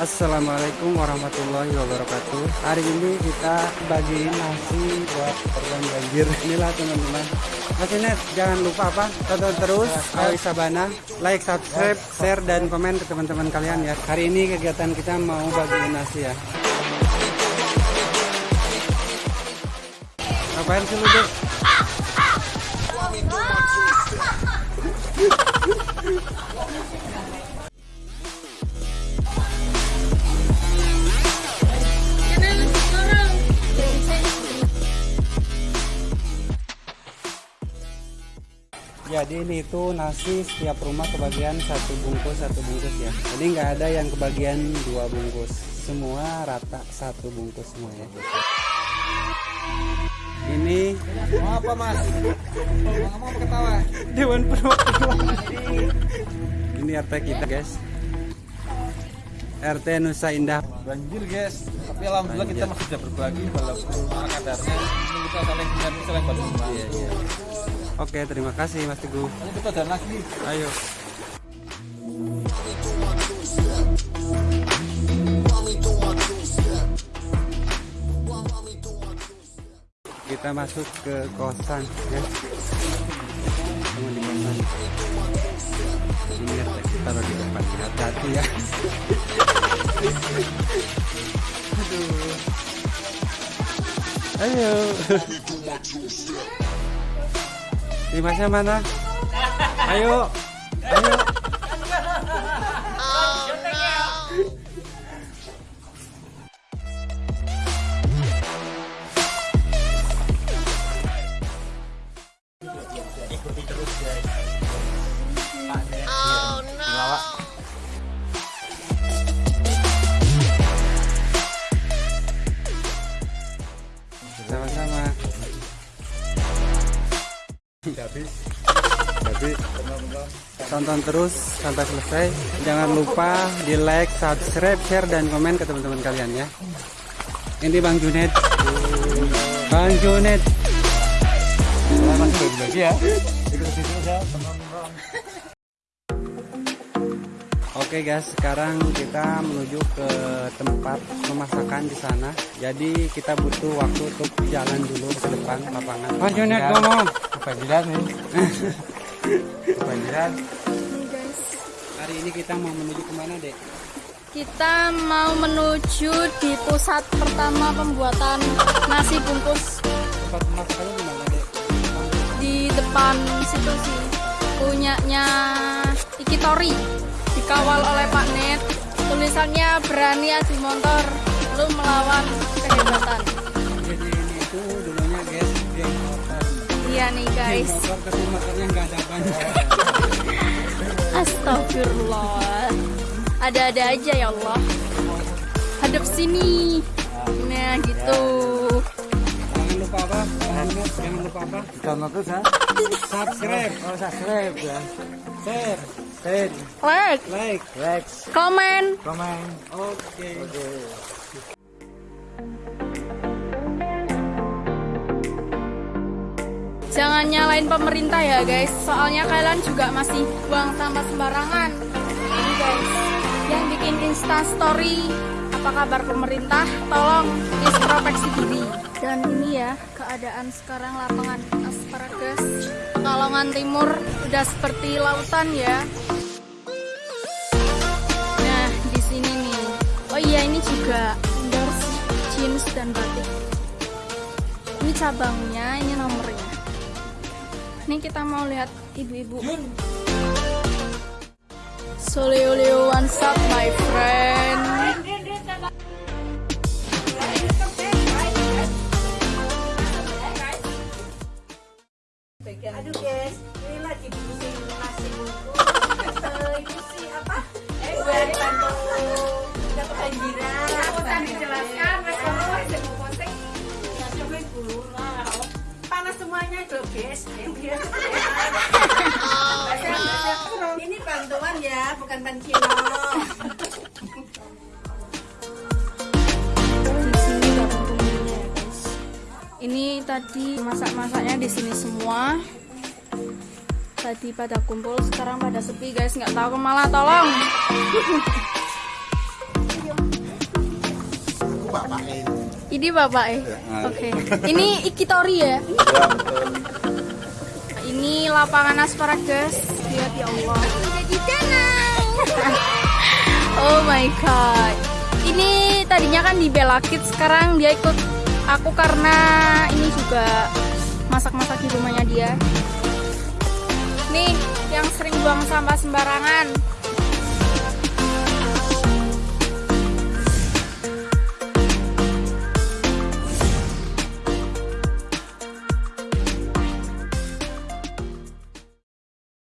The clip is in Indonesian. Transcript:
Assalamualaikum warahmatullahi wabarakatuh Hari ini kita bagiin nasi buat korban banjir Inilah teman-teman Mas Inet jangan lupa apa Tonton terus Awi Sabana Like, subscribe, share, dan komen ke teman-teman kalian ya Hari ini kegiatan kita mau bagiin nasi ya Ngapain sih lu dek? Jadi ini itu nasi setiap rumah kebagian satu bungkus satu bungkus ya. Jadi nggak ada yang kebagian dua bungkus. Semua rata satu bungkus semua ya. Ini Mau apa mas? Mau mau ketawa? Dewan Perwakilan. Ini RT kita guys. RT Nusa Indah. Banjir guys. Tapi alhamdulillah kita masih bisa berbagi walaupun kadarnya. Ini kita saling mengerti saling bantu. Iya iya. Oke terima kasih Mas Teguh. Ini kita jalan lagi. Ayo. Kita masuk ke kosan ya. Sama di kosan. Ini taruh di depan. Hati-hati ya. Aduh. Ayo. Dimasnya mana? Ayo. Ayo. Jadi tonton terus sampai selesai. Jangan lupa di like, subscribe, share, dan komen ke teman-teman kalian ya. Ini Bang Junet. Bang Junet. Ya. Aja. Oke guys, sekarang kita menuju ke tempat pemasakan di sana. Jadi kita butuh waktu untuk jalan dulu ke depan lapangan. Bang Junet ngomong. Kebanjiran nih. Kebanjiran. Hari ini kita mau menuju ke mana dek? Kita mau menuju di pusat pertama pembuatan nasi bungkus Tempat pemasakannya di mana dek? di depan situ sih. Punyanya Ikitori. Dikawal oleh Pak Net. Tulisannya berani adu motor, lu melawan kehebatan. Iya nih guys. Astagfirullah. Ada-ada aja ya Allah. Hadap sini. Nah gitu. Jangan lupa apa? Jangan lupa, jangan lupa apa? Jangan ya. Subscribe, Oh subscribe ya. share, Share, Like, like. like, komen. komen. Oke. Jangan nyalain pemerintah ya guys, soalnya kalian juga masih buang sampah sembarangan. Jadi guys, yang bikin Insta Story, apa kabar pemerintah? Tolong introspeksi diri. Dan ini ya keadaan sekarang lapangan asparagus Pekalongan Timur udah seperti lautan ya. Nah di sini nih, oh iya ini juga endorse jeans dan batik. Ini cabangnya, ini nomornya. Ini kita mau lihat ibu-ibu. Soleo Leo one up my friend. Semuanya guys. Ayo guys. Ini bantuan ya, bukan pancino. Di sini warung bumbunya guys. Ini tadi masak-masaknya di sini semua. Tadi pada kumpul, sekarang pada sepi guys, nggak tahu ke mana tolong. Ini bapak eh. Oke. Ini ikitori ya. Ini lapangan asparagus. Lihat ya Allah. Jadi danau. oh my god. Ini tadinya kan di Bella Kids, sekarang dia ikut aku karena ini juga masak-masak di rumahnya dia. Nih, yang sering buang sampah sembarangan.